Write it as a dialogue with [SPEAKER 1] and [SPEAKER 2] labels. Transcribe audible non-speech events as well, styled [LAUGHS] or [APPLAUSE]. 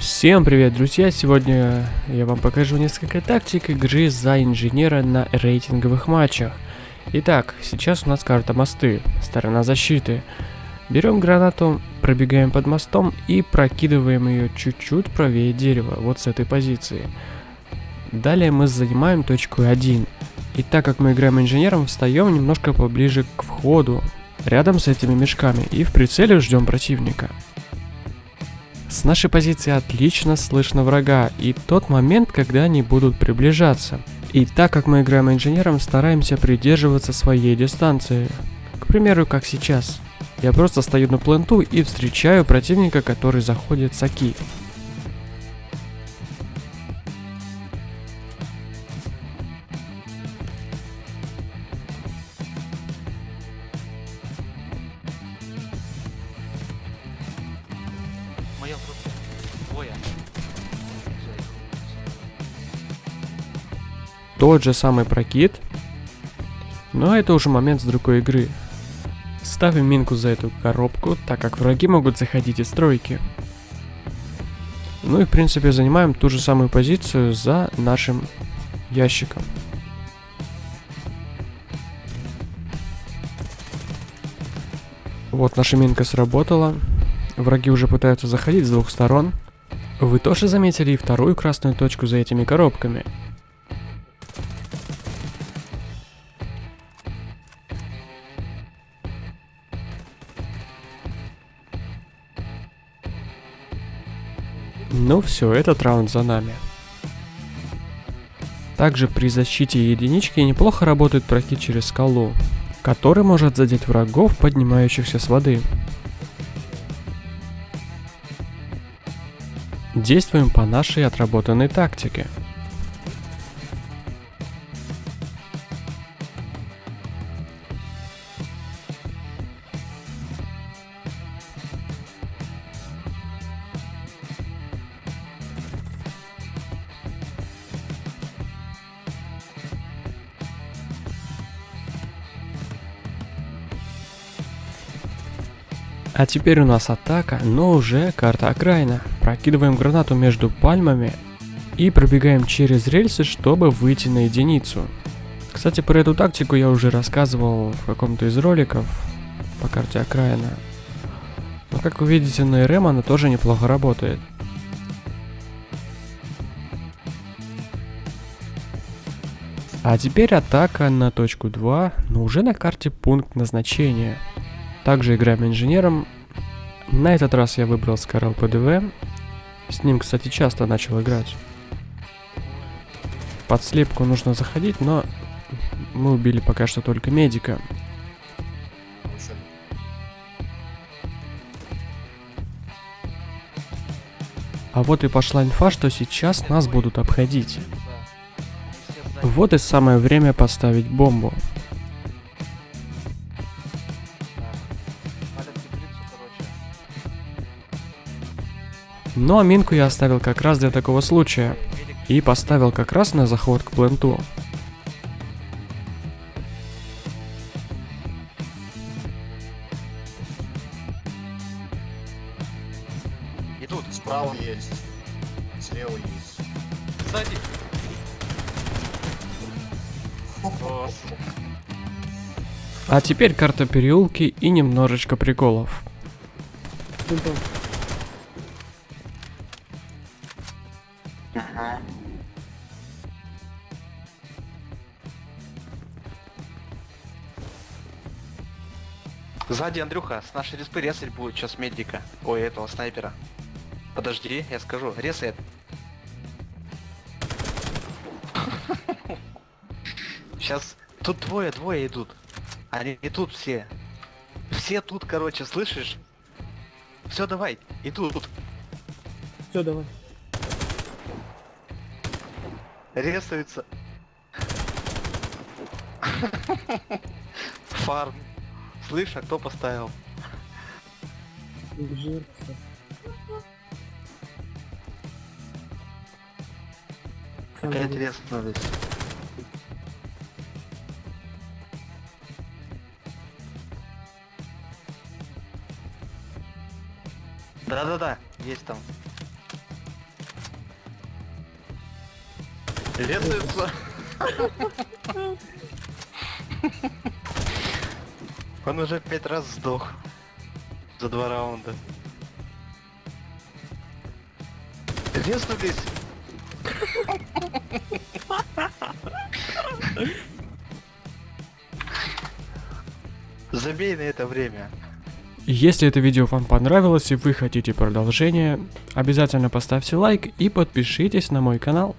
[SPEAKER 1] Всем привет, друзья! Сегодня я вам покажу несколько тактик игры за инженера на рейтинговых матчах. Итак, сейчас у нас карта мосты, сторона защиты. Берем гранату, пробегаем под мостом и прокидываем ее чуть-чуть правее дерева, вот с этой позиции. Далее мы занимаем точку 1. И так как мы играем инженером, встаем немножко поближе к входу, рядом с этими мешками, и в прицеле ждем противника. С нашей позиции отлично слышно врага и тот момент, когда они будут приближаться. И так как мы играем инженером, стараемся придерживаться своей дистанции. К примеру, как сейчас. Я просто стою на пленту и встречаю противника, который заходит с Аки. Тот же самый прокид. Но это уже момент с другой игры. Ставим минку за эту коробку, так как враги могут заходить из стройки. Ну и в принципе занимаем ту же самую позицию за нашим ящиком. Вот наша минка сработала. Враги уже пытаются заходить с двух сторон. Вы тоже заметили и вторую красную точку за этими коробками. Ну все, этот раунд за нами. Также при защите единички неплохо работает проход через скалу, который может задеть врагов, поднимающихся с воды. Действуем по нашей отработанной тактике. А теперь у нас атака, но уже карта окраина. Прокидываем гранату между пальмами и пробегаем через рельсы, чтобы выйти на единицу. Кстати, про эту тактику я уже рассказывал в каком-то из роликов по карте окраина. Но как вы видите на РМ она тоже неплохо работает. А теперь атака на точку 2, но уже на карте пункт назначения. Также играем инженером. На этот раз я выбрал Скарал ПДВ. С ним, кстати, часто начал играть. Под слепку нужно заходить, но мы убили пока что только медика. А вот и пошла инфа, что сейчас нас будут обходить. Вот и самое время поставить бомбу. Ну а минку я оставил как раз для такого случая. И поставил как раз на заход к пленту.
[SPEAKER 2] Идут.
[SPEAKER 3] Справа есть. Слева есть.
[SPEAKER 2] Сзади.
[SPEAKER 1] А теперь карта переулки и немножечко приколов.
[SPEAKER 2] Сзади Андрюха, с нашей респы резать будет сейчас медика. Ой, этого снайпера. Подожди, я скажу. Резает. Сейчас тут двое, двое идут. Они и тут все. Все тут, короче, слышишь? Все, давай, идут.
[SPEAKER 4] Все, давай.
[SPEAKER 2] Резаются. [LAUGHS] Фарм. Слышь, а кто поставил?
[SPEAKER 4] Жертва.
[SPEAKER 2] Опять резнулись. Да-да-да, есть там. Резаются. Он уже пять раз сдох. За два раунда. Резнулись. Забей на это время.
[SPEAKER 1] Если это видео вам понравилось и вы хотите продолжения, обязательно поставьте лайк и подпишитесь на мой канал.